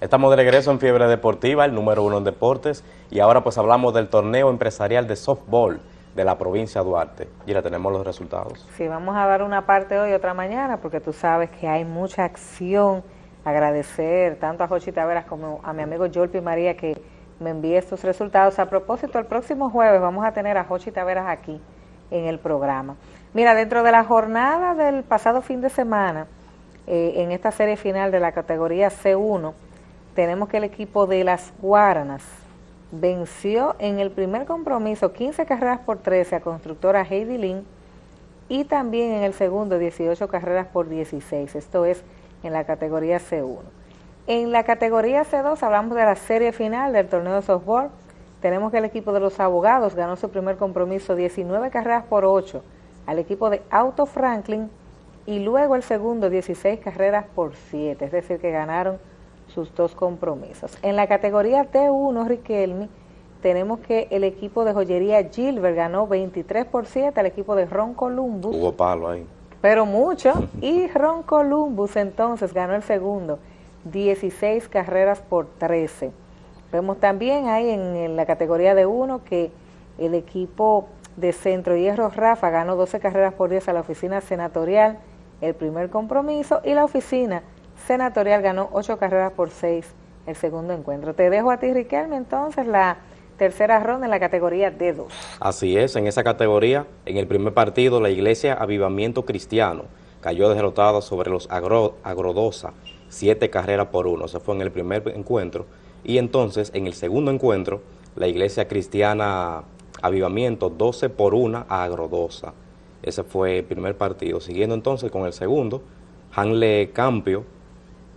Estamos de regreso en Fiebre Deportiva, el número uno en deportes, y ahora pues hablamos del torneo empresarial de softball de la provincia de Duarte. Mira, tenemos los resultados. Sí, vamos a dar una parte hoy y otra mañana, porque tú sabes que hay mucha acción. Agradecer tanto a Jochi Taveras como a mi amigo Jolpi María que me envíe estos resultados. A propósito, el próximo jueves vamos a tener a Jochi Taveras aquí en el programa. Mira, dentro de la jornada del pasado fin de semana, eh, en esta serie final de la categoría C1, tenemos que el equipo de las Guaranas venció en el primer compromiso 15 carreras por 13 a constructora Heidi Lynn y también en el segundo 18 carreras por 16, esto es en la categoría C1. En la categoría C2 hablamos de la serie final del torneo de softball, tenemos que el equipo de los abogados ganó su primer compromiso 19 carreras por 8 al equipo de Auto Franklin y luego el segundo 16 carreras por 7, es decir que ganaron sus dos compromisos. En la categoría T1, Riquelme, tenemos que el equipo de joyería Gilbert ganó 23 por 7 al equipo de Ron Columbus. Hubo palo ahí. Pero mucho. Y Ron Columbus entonces ganó el segundo, 16 carreras por 13. Vemos también ahí en, la categoría de 1 que el equipo de Centro Hierro Rafa ganó 12 carreras por 10 a la oficina senatorial, el primer compromiso, y la oficina Senatorial ganó ocho carreras por seis el segundo encuentro. Te dejo a ti, Riquelme, entonces la tercera ronda en la categoría D2. Así es, en esa categoría, en el primer partido, la Iglesia Avivamiento Cristiano cayó derrotada sobre los Agrodosa, siete carreras por uno. Se fue en el primer encuentro. Y entonces, en el segundo encuentro, la Iglesia Cristiana Avivamiento, 12 por una a Agrodosa. Ese fue el primer partido. Siguiendo entonces con el segundo, Hanle Campio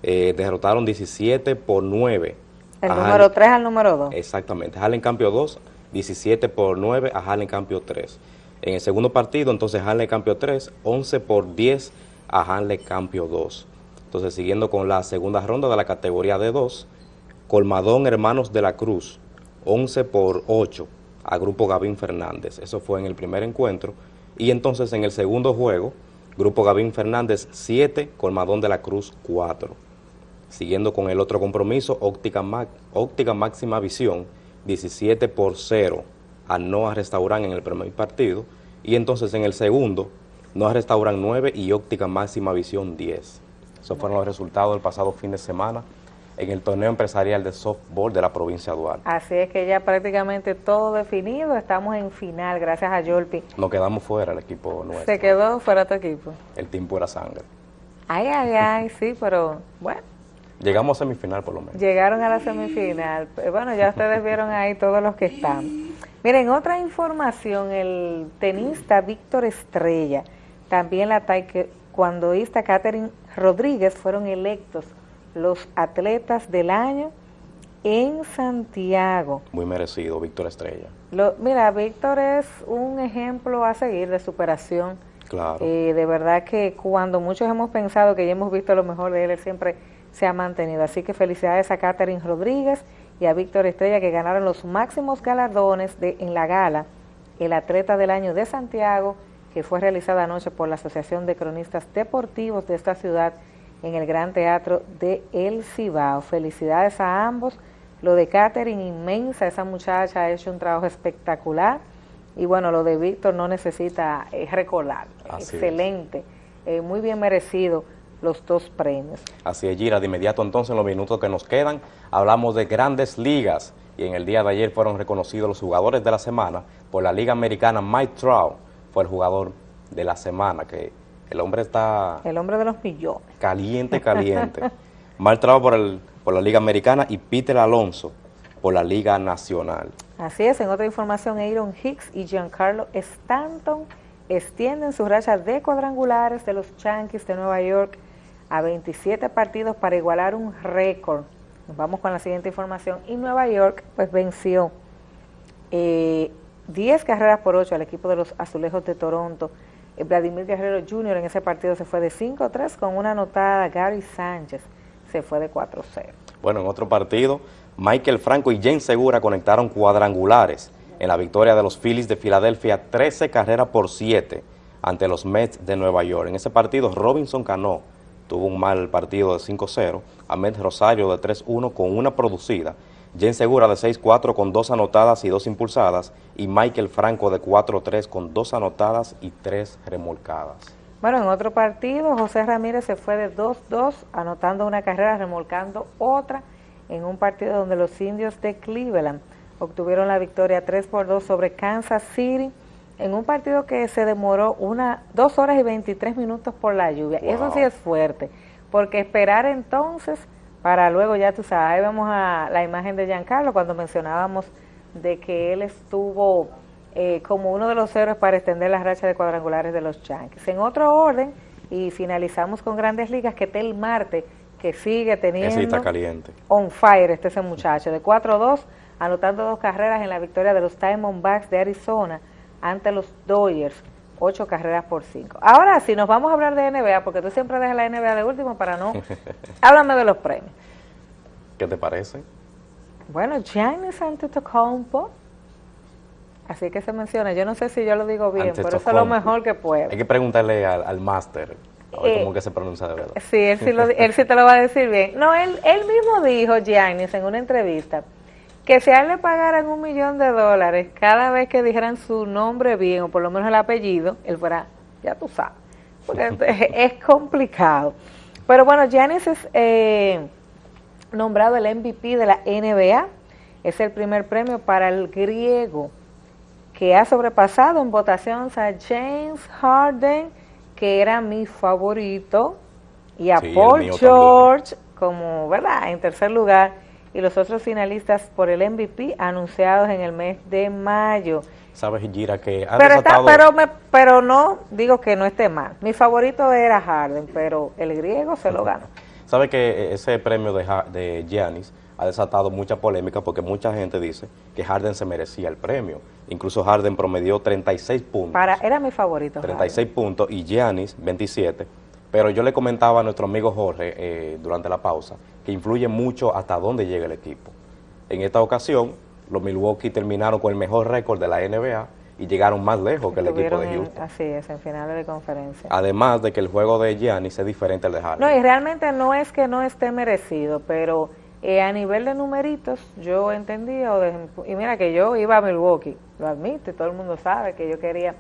eh, derrotaron 17 por 9. El número 3 al número 2. Exactamente. Harlem Campio 2, 17 por 9 a Harlem Campio 3. En el segundo partido, entonces Harlem Campio 3, 11 por 10 a Harlem Campio 2. Entonces, siguiendo con la segunda ronda de la categoría de 2, Colmadón Hermanos de la Cruz, 11 por 8 a Grupo Gavín Fernández. Eso fue en el primer encuentro. Y entonces en el segundo juego, Grupo Gavín Fernández 7, Colmadón de la Cruz 4. Siguiendo con el otro compromiso, Óptica, Óptica Máxima Visión, 17 por 0 a Noa Restaurant en el primer partido. Y entonces en el segundo, Noa Restaurant 9 y Óptica Máxima Visión 10. Esos fueron los resultados del pasado fin de semana en el torneo empresarial de softball de la provincia de Duarte. Así es que ya prácticamente todo definido, estamos en final, gracias a Yolpi. Nos quedamos fuera el equipo nuestro. Se quedó fuera tu equipo. El team pura sangre. Ay, ay, ay, sí, pero bueno, Llegamos a semifinal por lo menos. Llegaron a la semifinal. Bueno, ya ustedes vieron ahí todos los que están. Miren, otra información, el tenista Víctor Estrella, también la taekwondoísta Catherine Rodríguez fueron electos los atletas del año en Santiago. Muy merecido, Víctor Estrella. mira, Víctor es un ejemplo a seguir de superación. Claro. Eh, de verdad que cuando muchos hemos pensado que ya hemos visto lo mejor de él, él siempre se ha mantenido. Así que felicidades a Catherine Rodríguez y a Víctor Estrella que ganaron los máximos galardones de, en la gala, el atleta del año de Santiago, que fue realizada anoche por la Asociación de Cronistas Deportivos de esta ciudad en el Gran Teatro de El Cibao. Felicidades a ambos. Lo de Catherine, inmensa, esa muchacha ha hecho un trabajo espectacular. Y bueno, lo de Víctor no necesita eh, recordar. Excelente, eh, muy bien merecido los dos premios. Así es, Gira. De inmediato entonces, en los minutos que nos quedan, hablamos de grandes ligas. Y en el día de ayer fueron reconocidos los jugadores de la semana por la Liga Americana. Mike Trout fue el jugador de la semana, que el hombre está... El hombre de los millones. Caliente, caliente. Mike Trout por, el, por la Liga Americana y Peter Alonso por la Liga Nacional. Así es, en otra información, Aaron Hicks y Giancarlo Stanton extienden su racha de cuadrangulares de los Yankees de Nueva York a 27 partidos para igualar un récord. Nos vamos con la siguiente información. Y Nueva York pues venció 10 eh, carreras por 8 al equipo de los Azulejos de Toronto. Eh, Vladimir Guerrero Jr. en ese partido se fue de 5-3 con una anotada. Gary Sánchez se fue de 4-0. Bueno, en otro partido, Michael Franco y James Segura conectaron cuadrangulares en la victoria de los Phillies de Filadelfia 13 carreras por 7 ante los Mets de Nueva York. En ese partido, Robinson Cano tuvo un mal partido de 5-0, Ahmed Rosario de 3-1 con una producida, Jen Segura de 6-4 con dos anotadas y dos impulsadas, y Michael Franco de 4-3 con dos anotadas y tres remolcadas. Bueno, en otro partido, José Ramírez se fue de 2-2, anotando una carrera, remolcando otra, en un partido donde los indios de Cleveland obtuvieron la victoria 3 por 2 sobre Kansas City, en un partido que se demoró una, dos horas y 23 minutos por la lluvia. Eso sí es fuerte, porque esperar entonces para luego, ya tú sabes, ahí vemos a la imagen de Giancarlo cuando mencionábamos de que él estuvo eh, como uno de los héroes para extender las rachas de cuadrangulares de los Yankees. En otro orden, y finalizamos con Grandes Ligas, que Tel Marte, que sigue teniendo... Ese está caliente. On fire este ese muchacho, de 4-2, anotando dos carreras en la victoria de los Diamondbacks de Arizona ante los Dodgers, ocho carreras por cinco. Ahora sí, nos vamos a hablar de NBA, porque tú siempre dejas la NBA de último para no... Háblame de los premios. ¿Qué te parece? Bueno, Giannis Antetokounmpo, así que se menciona, yo no sé si yo lo digo bien, pero eso es lo mejor que puedo. Hay que preguntarle al, al máster, a ver eh, cómo que se pronuncia de verdad. Sí, él sí, lo, él sí te lo va a decir bien. No, él, él mismo dijo, Giannis, en una entrevista, que si a él le pagaran un millón de dólares cada vez que dijeran su nombre bien, o por lo menos el apellido, él fuera, ya tú sabes, porque es complicado. Pero bueno, Giannis es eh, nombrado el MVP de la NBA, es el primer premio para el griego, que ha sobrepasado en votación a James Harden, que era mi favorito, y a Paul George como, ¿verdad?, en tercer lugar, y los otros finalistas por el MVP anunciados en el mes de mayo. Sabes, Gira, que ha pero, pero, pero no digo que no esté mal. Mi favorito era Harden, pero el griego se lo ganó. Sabe que ese premio de, de Giannis ha desatado mucha polémica porque mucha gente dice que Harden se merecía el premio. Incluso Harden promedió 36 puntos. Para, era mi favorito. 36 puntos y Giannis 27 pero yo le comentaba a nuestro amigo Jorge eh, durante la pausa que influye mucho hasta dónde llega el equipo. En esta ocasión, los Milwaukee terminaron con el mejor récord de la NBA y llegaron más lejos que el equipo de Houston. así es, en finales de conferencia. Además de que el juego de Giannis es diferente al de Harden. No, y realmente no es que no esté merecido, pero eh, a nivel de numeritos, yo entendía, y mira que yo iba a Milwaukee, lo admito, y todo el mundo sabe que yo quería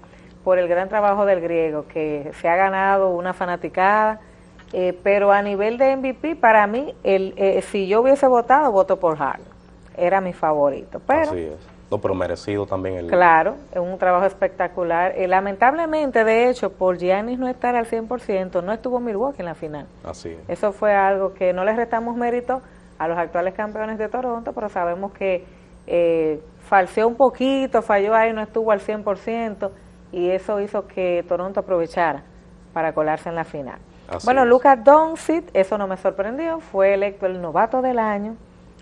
por el gran trabajo del griego, que se ha ganado una fanaticada, eh, pero a nivel de MVP, para mí, el, eh, si yo hubiese votado, voto por Harden, era mi favorito. Pero, Así es. No, pero merecido también el... Claro, es un trabajo espectacular. y lamentablemente, de hecho, por Giannis no estar al 100%, no estuvo Milwaukee en la final. Así es. Eso fue algo que no le restamos mérito a los actuales campeones de Toronto, pero sabemos que eh, falseó un poquito, falló ahí, no estuvo al 100%, y eso hizo que Toronto aprovechara para colarse en la final. Bueno, Lucas Doncic, eso no me sorprendió, fue electo el novato del año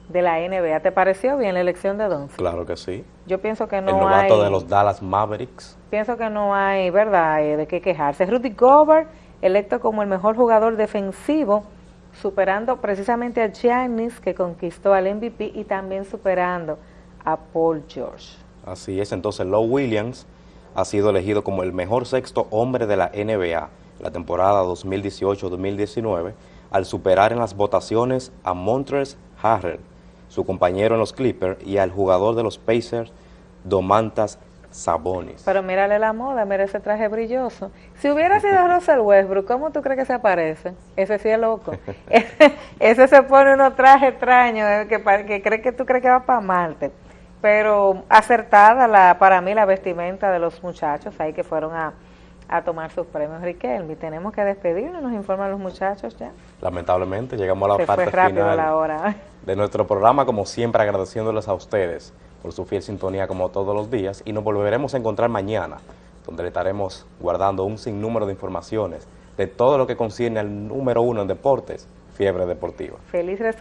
de la NBA. ¿Te pareció bien la elección de Doncic? Claro que sí. Yo pienso que no hay... El novato de los Dallas Mavericks. Pienso que no hay, ¿verdad?, eh, de qué quejarse. Rudy Gobert, electo como el mejor jugador defensivo, superando precisamente a Giannis, que conquistó al MVP, y también superando a Paul George. Así es, entonces Low Williams ha sido elegido como el mejor sexto hombre de la NBA la temporada 2018-2019 al superar en las votaciones a Montres Harrell, su compañero en los Clippers, y al jugador de los Pacers, Domantas Sabonis. Pero mírale la moda, mira ese traje brilloso. Si hubiera sido Russell Westbrook, ¿cómo tú crees que se aparece? Ese sí es loco. ese, se pone unos trajes extraños eh, que, que cree que tú crees que va para Marte pero acertada la para mí la vestimenta de los muchachos ahí que fueron a, tomar sus premios Riquelme. Tenemos que despedirnos, nos informan los muchachos ya. Lamentablemente llegamos a la parte final la hora. de nuestro programa, como siempre agradeciéndoles a ustedes por su fiel sintonía como todos los días y nos volveremos a encontrar mañana, donde le estaremos guardando un sinnúmero de informaciones de todo lo que concierne al número uno en deportes, Fiebre Deportiva. Feliz resto